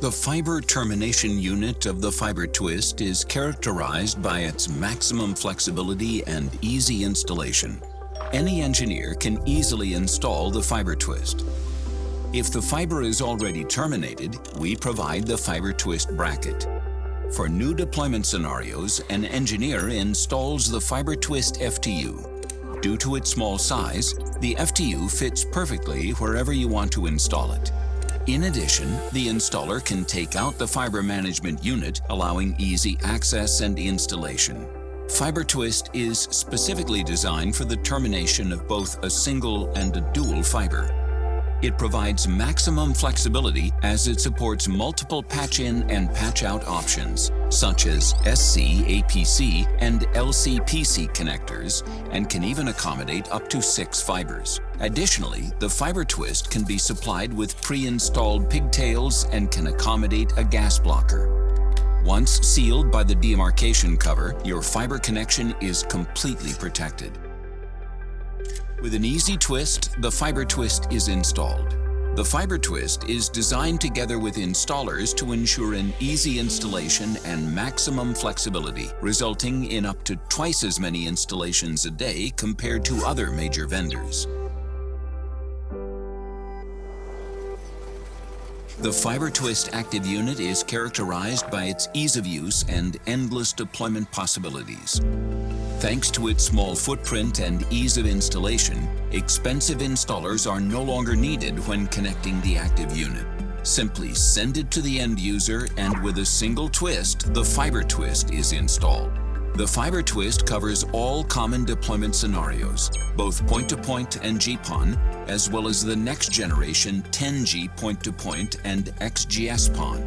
The fiber termination unit of the fiber twist is characterized by its maximum flexibility and easy installation. Any engineer can easily install the fiber twist. If the fiber is already terminated, we provide the fiber twist bracket. For new deployment scenarios, an engineer installs the fiber twist FTU. Due to its small size, the FTU fits perfectly wherever you want to install it. In addition, the installer can take out the fiber management unit, allowing easy access and installation. Fiber Twist is specifically designed for the termination of both a single and a dual fiber. It provides maximum flexibility as it supports multiple patch-in and patch-out options, such as SC, APC, and LCPC connectors, and can even accommodate up to six fibers. Additionally, the fiber twist can be supplied with pre-installed pigtails and can accommodate a gas blocker. Once sealed by the demarcation cover, your fiber connection is completely protected. With an easy twist, the fiber twist is installed. The fiber twist is designed together with installers to ensure an easy installation and maximum flexibility, resulting in up to twice as many installations a day compared to other major vendors. The Fiber Twist Active Unit is characterized by its ease of use and endless deployment possibilities. Thanks to its small footprint and ease of installation, expensive installers are no longer needed when connecting the active unit. Simply send it to the end user and with a single twist, the Fiber Twist is installed. The Fiber Twist covers all common deployment scenarios, both point-to-point -point and GPON, as well as the next generation 10G point-to-point -point and XGS-PON.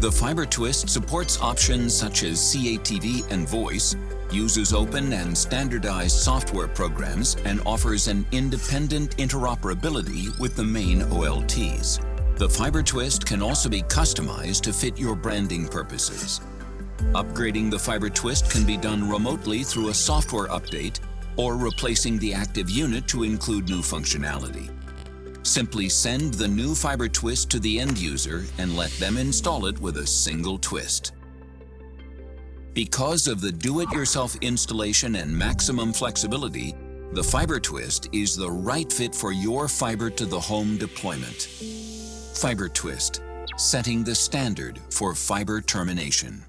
The Fiber Twist supports options such as CATV and voice, uses open and standardized software programs, and offers an independent interoperability with the main OLTs. The Fiber Twist can also be customized to fit your branding purposes. Upgrading the fiber twist can be done remotely through a software update or replacing the active unit to include new functionality. Simply send the new fiber twist to the end user and let them install it with a single twist. Because of the do-it-yourself installation and maximum flexibility, the Fiber Twist is the right fit for your fiber to the home deployment. Fiber Twist, setting the standard for fiber termination.